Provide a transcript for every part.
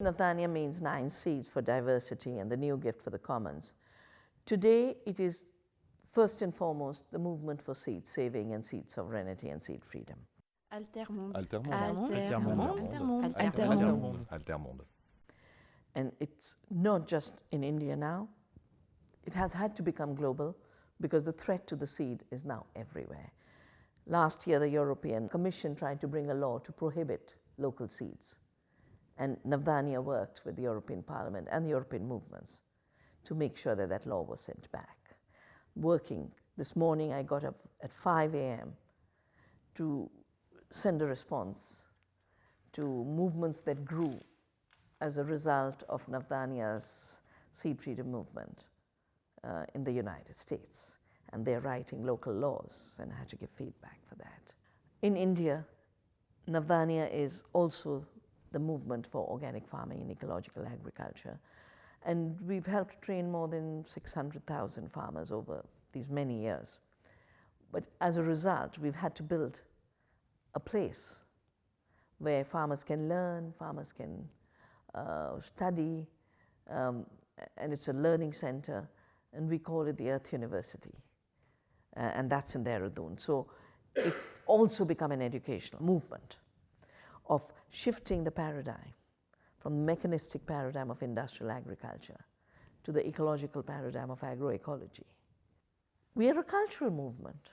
Navdanya means nine seeds for diversity and the new gift for the commons. Today, it is first and foremost the movement for seed saving and seed sovereignty and seed freedom. Altermonde. Altermonde. Altermonde. Altermonde. Altermonde. And it's not just in India now. It has had to become global because the threat to the seed is now everywhere. Last year, the European Commission tried to bring a law to prohibit local seeds. And Navdanya worked with the European Parliament and the European movements to make sure that that law was sent back. Working, this morning I got up at 5 a.m. to send a response to movements that grew as a result of Navdanya's seed freedom movement uh, in the United States. And they're writing local laws, and I had to give feedback for that. In India, Navdanya is also the movement for organic farming and ecological agriculture. And we've helped train more than 600,000 farmers over these many years. But as a result, we've had to build a place where farmers can learn, farmers can uh, study, um, and it's a learning center, and we call it the Earth University, uh, and that's in Dehradun. So it also become an educational movement of shifting the paradigm from the mechanistic paradigm of industrial agriculture to the ecological paradigm of agroecology. We are a cultural movement.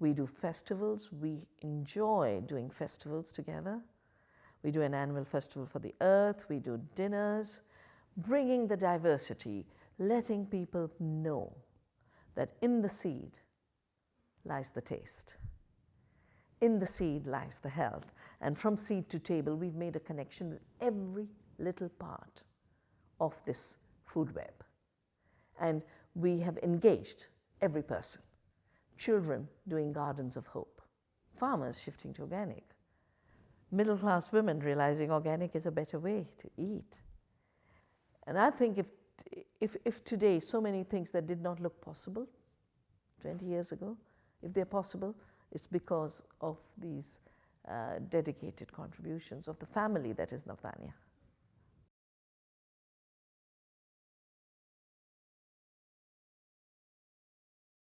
We do festivals, we enjoy doing festivals together. We do an annual festival for the earth, we do dinners, bringing the diversity, letting people know that in the seed lies the taste. In the seed lies the health. And from seed to table, we've made a connection with every little part of this food web. And we have engaged every person. Children doing gardens of hope, farmers shifting to organic, middle class women realizing organic is a better way to eat. And I think if, if, if today so many things that did not look possible 20 years ago, if they're possible, it's because of these uh, dedicated contributions of the family that is Navdanya.